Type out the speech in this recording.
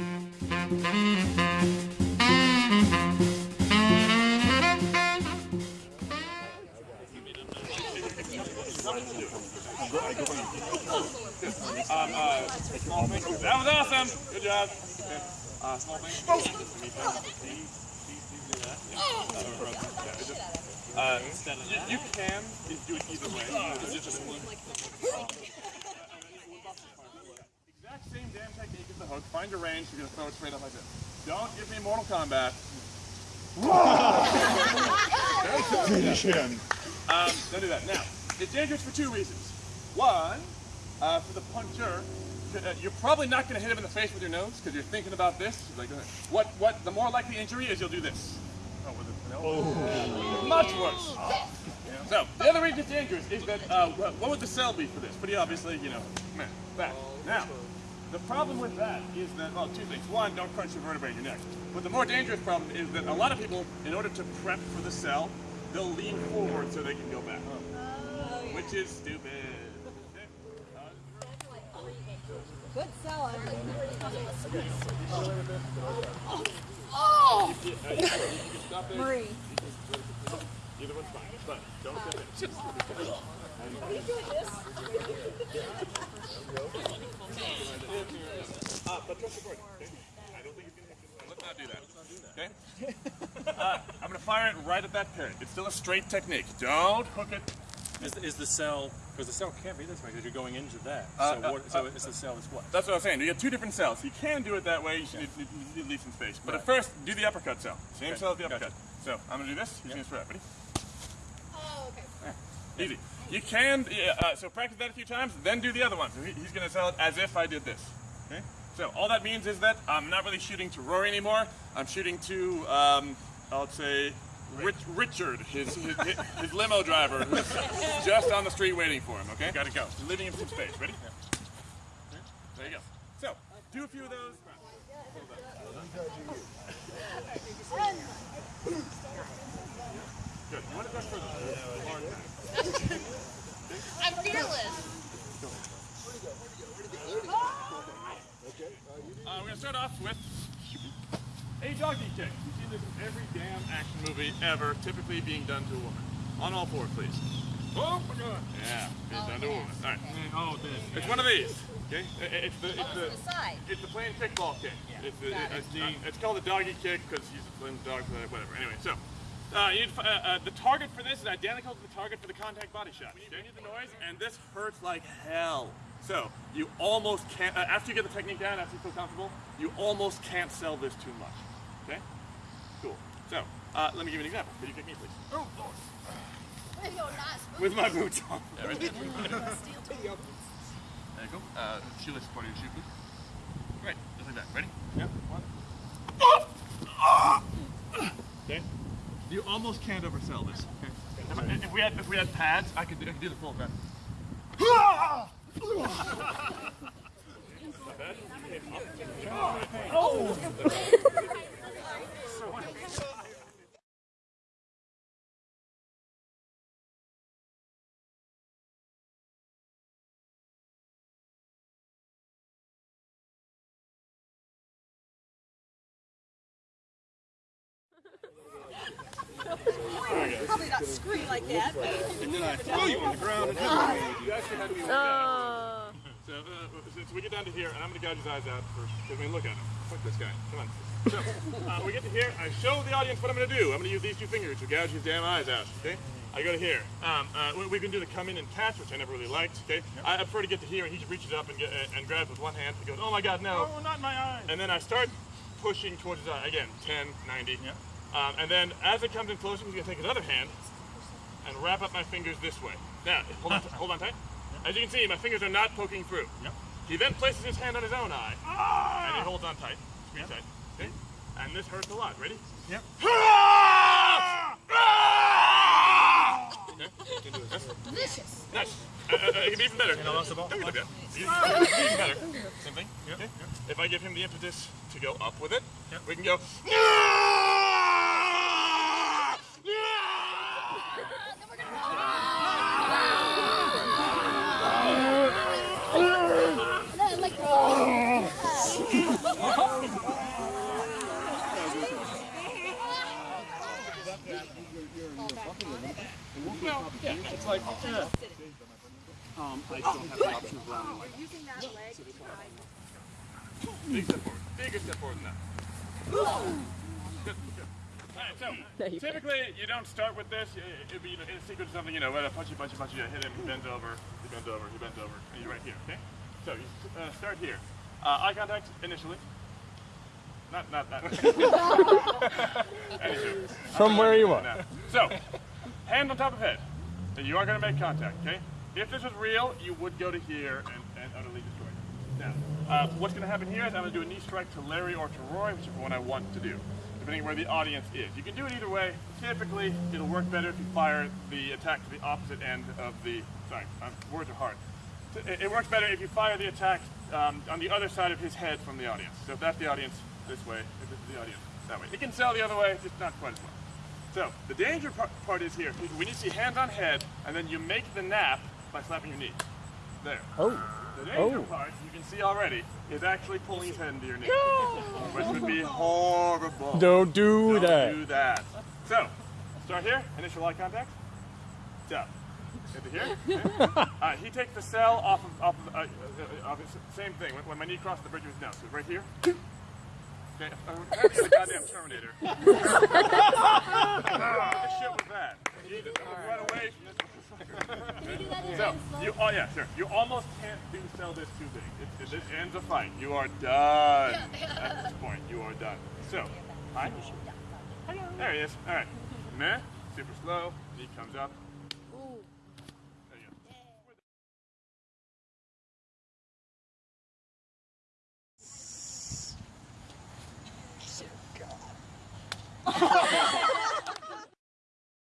Um, uh. That was awesome. Good job. Okay. Uh, small thing. Uh, you, can do it either way. It's just exact same damn technique as the hook. Find your range. You're gonna throw it straight up like this. Don't give me Mortal Kombat. Finish him. Um, don't do that. Now, it's dangerous for two reasons. One, uh, for the puncher, uh, you're probably not going to hit him in the face with your nose because you're thinking about this. Like, what? What? The more likely injury is you'll do this. Oh, with it. No. Much worse. So the other reason it's dangerous is that uh, what what would the sell be for this? Pretty obviously, you know, meh, that. Now, the problem with that is that well, two things. One, don't crunch your vertebrae in your neck. But the more dangerous problem is that a lot of people, in order to prep for the sell, they'll lean forward so they can go back, oh, which is stupid. Okay. Good sell. Oh. you- you- you can stop. Marie. Either one's fine, but don't get it. Are you doing this? Uh, but trust the board, okay? I don't think you can. Let's not do that. Okay? Uh, I'm gonna fire it right at that parrot. It's still a straight technique. Don't hook it. Is, is the sell, because the sell can't be this way because you're going into that. Uh, so uh, what, so uh, is the sell is what? That's what I was saying. You get two different sells. You can do it that way. You should need, need, need to leave some space. But at first, do the uppercut sell. Same Okay, sell as the gotcha. uppercut. So I'm gonna do this. You're gonna spread. Ready? Okay. Easy. You can. yeah, Uh, so practice that a few times. Then do the other one. So he, he's gonna sell it as if I did this. Okay. So all that means is that I'm not really shooting to Rory anymore. I'm shooting to, um, I'll say, Rich, Richard, his, his, his, his limo driver, who's just on the street waiting for him. Okay. Got to go. Leaving him some space. Ready? There you go. So do a few of those. Good. You want to go further? I'm fearless. Uh, we're gonna start off with a doggy kick. You see this in every damn action movie ever, typically being done to a woman. On all fours, please. Oh my god. Yeah, being done to a woman. All right. Oh, this. It's one of these. Okay. It's the it's Oh, the to the side. it's the plain kickball kick. It's, the, it. it's, it's called the doggy kick because he's a plain dog, whatever. Anyway, so. Uh, you need, uh, uh, the target for this is identical to the target for the contact body shot. You need the noise, and this hurts like hell. So you almost can't. Uh, after you get the technique down, after you feel comfortable, you almost can't sell this too much. Okay? Cool. So uh, let me give you an example. Could you kick me, please? Oh, Lord. There you nice. With my boots on. Yeah, right there. There you go. Uh, shoelace part of your shoe, please. Right, just like that. Ready? Yeah. One. Okay. You almost can't oversell this. Okay. If, if we had if we had pads, I could I could do the full grab. Oh! Probably not scream like that. but And then I throw you on the ground and hit you. You actually had me look Oh. So, uh, so we get down to here, and I'm going to gouge his eyes out first. Because I mean, look at him. Fuck this guy. Come on. So, uh, we get to here. I show the audience what I'm going to do. I'm going to use these two fingers to gouge his damn eyes out. Okay? I go to here. Um, uh, we, we can do the come in and catch, which I never really liked. Okay? I, I prefer to get to here, and he just reaches up and, get, uh, and grabs with one hand. He goes, oh my god, no. Oh, not my eyes. And then I start pushing towards his eye. Again, 10, 90. Yeah. Um, and then as it comes in closer, he's going to take his other hand and wrap up my fingers this way. Now, hold on, hold on tight. As you can see, my fingers are not poking through. Yep. He then places his hand on his own eye, and he holds on tight, squeeze tight. Okay? And this hurts a lot. Ready? Yep. Okay. You can delicious. Nice. Uh, uh, uh, it can be even better. And I lost the ball. Don't be. Even better. Same thing. Okay. If I give him the impetus to go up with it, Yep. we can go. And Well, yeah, it's like, yeah. Um, I still have the option of rounding like Using that leg. Big step forward. Bigger step forward than that. Good, good. Alright, so typically you don't start with this. It- It'd be in a sequence of something, you know, a punchy, punchy, punchy, you hit him, he bends over, he bends over, he bends over, and you're right here, okay? So you uh, start here. Uh, eye contact initially. Not, not that. From where you are. So, hand on top of head. And you are going to make contact, okay? If this was real, you would go to here and, and utterly destroy it. Now, uh, what's going to happen here is I'm going to do a knee strike to Larry or to Roy, whichever one I want to do, depending where the audience is. You can do it either way. Typically, it'll work better if you fire the attack to the opposite end of the. Sorry, um, words are hard. It, works better if you fire the attack um, on the other side of his head from the audience. So if that's the audience, this way. If this is the audience, that way. It can sell the other way, just not quite as well. So the danger part, part is here. When you see hand on head, and then you make the knap by slapping your knee. There. Oh. The danger Oh. part, you can see already, is actually pulling his head into your knee. Which would be horrible. Don't do that. Don't that. do that. So, start here, initial eye contact. Stop. Into here. Okay. Uh, he takes the sell off of, off of, uh, uh, off his, same thing. When, when my knee crossed the bridge his nose. So right here. Okay, I'm the goddamn Terminator. what ah, the shit was that? Jesus, I'm gonna run away. So, you, oh yeah, sure. You almost can't do sell this too big. It, it, this ends a fight. You are done. At this point, you are done. So, hi. There he is. All right. Meh. Super slow. Knee comes up.